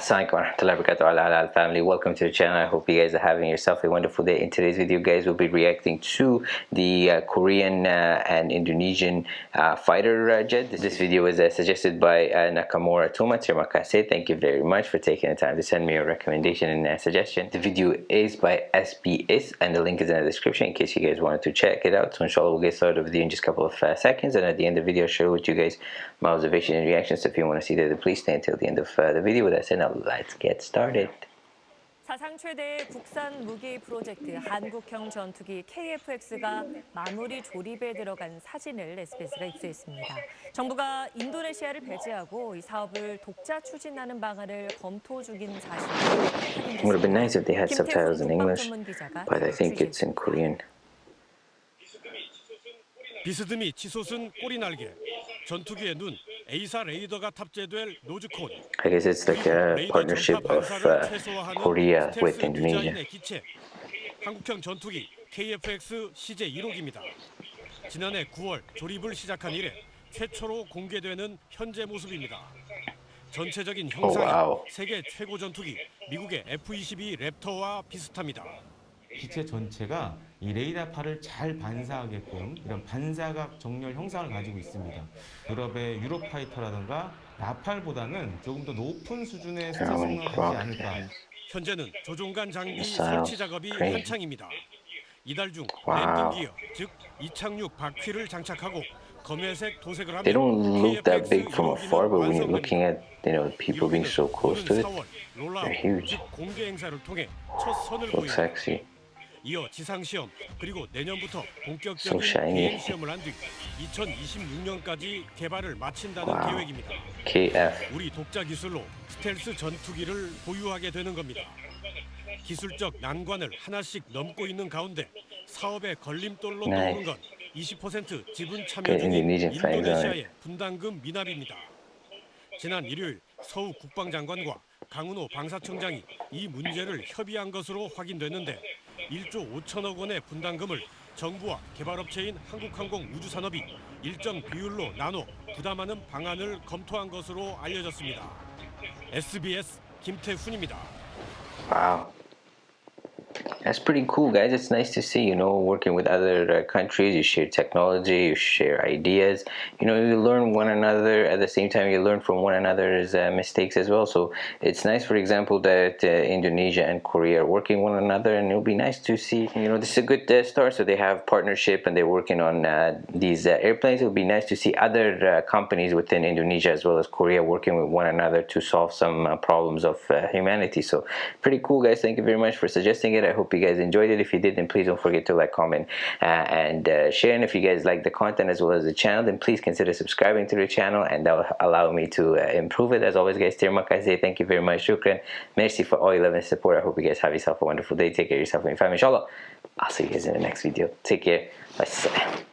Assalamualaikum warahmatullahi wabarakatuh. Al family welcome to the channel. I hope you guys are having yourself a wonderful day. In today's video guys we'll be reacting to the uh, Korean uh, and Indonesian uh, fighter uh, jet. This video was uh, suggested by uh, Nakamura Toma terima kasih thank you very much for taking the time to send me a recommendation and suggestion. The video is by SBS and the link is in the description in case you guys wanted to check it out. So inshallah we'll get started with video in just a couple of seconds. And at the end of the video I'll share with you guys my observation and reactions. So if you want to see that please stay until the end of the video. With that said let's get started. 사상 최대의 국산 무기 프로젝트 한국형 전투기 KF-X가 마무리 조립에 들어간 사진을 SBS가 입수했습니다. 정부가 인도네시아를 배제하고 이 사업을 독자 추진하는 방안을 검토 중인 사실을 It would have been nice if they had subtitles in English, but I think it's in Korean. 비스듬히 치솟은 꼬리 날개, 전투기의 눈, A사 레이더가 탑재될 노즈콘. I guess it's like a partnership of uh, Korea with Indonesia. 한국형 전투기 KF-X CJ 1호기입니다. 지난해 9월 조립을 시작한 이래 최초로 공개되는 현재 모습입니다. 전체적인 형상이 wow. 세계 최고 전투기 미국의 F-22 랩터와 비슷합니다. 기체 전체가 이 레이더파를 잘 반사하게끔 이런 반사각 정렬 형상을 가지고 있습니다. 유럽의 유로파이터라든가 라팔보다는 조금 더 높은 수준의 스텔스 성능을 가지지 않을까. 현재는 조종간 장비 설치 작업이. 한창입니다. 이달 중. 랜딩 기어, 즉 이착륙 바퀴를 장착하고 검회색 도색을 하면 They don't look that big from afar, but when you're looking at you know people being so close to it, they're huge. 즉 공개 행사를 통해 첫 선을 보입니다. sexy. 이어 지상 시험 그리고 내년부터 본격적인. 비행 시험을 한 뒤 2026년까지 개발을 마친다는 wow. 계획입니다. KF. 우리 독자 기술로 스텔스 전투기를 보유하게 되는 겁니다. 기술적 난관을 하나씩 넘고 있는 가운데 사업의 걸림돌로 네. 떠오른 건 20% 지분 참여 그 중인 인도네시아의 분담금 미납입니다. 지난 일요일 서우 국방장관과 강은호 방사청장이 이 문제를 협의한 것으로 확인됐는데 1조 5천억 원의 분담금을 정부와 개발업체인 한국항공 우주산업이 일정 비율로 나눠 부담하는 방안을 검토한 것으로 알려졌습니다. SBS 김태훈입니다. Wow. That's pretty cool, guys. It's nice to see, you know, working with other uh, countries. You share technology, you share ideas. You know, you learn one another. At the same time, you learn from one another's uh, mistakes as well. So it's nice, for example, that uh, Indonesia and Korea are working one another, and it'll be nice to see. You know, this is a good uh, start. So they have partnership, and they're working on uh, these uh, airplanes. It'll be nice to see other companies within Indonesia as well as Korea working with one another to solve some problems of humanity. So pretty cool, guys. Thank you very much for suggesting it. I hope you guys enjoyed it. If you did, then please don't forget to like, comment, uh, and uh, share. And if you guys like the content as well as the channel, then please consider subscribing to the channel, and that will allow me to uh, improve it. As always, guys, terima kasih. Thank you very much. Shukran. Merci for all your love and support. I hope you guys have yourself a wonderful day. Take care of yourself and your family. Inshallah. I'll see you guys in the next video. Take care. Bye.